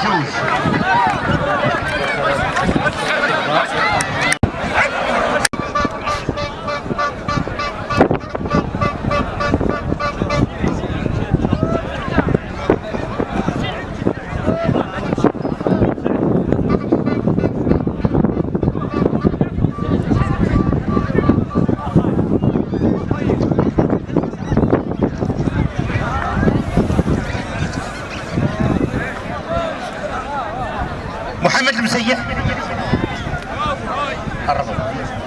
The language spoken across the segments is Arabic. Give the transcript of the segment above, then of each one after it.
Juiz. محمد المسيح.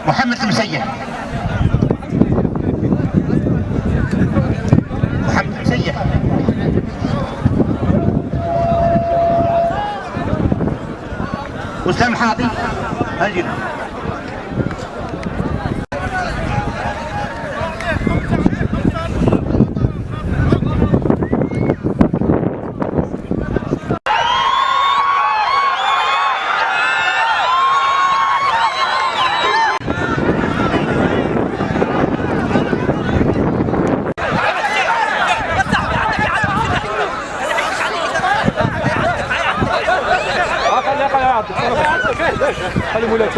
محمد المسيح. محمد المسيح. وسام حاضي هاجنا خلي خلي مولاك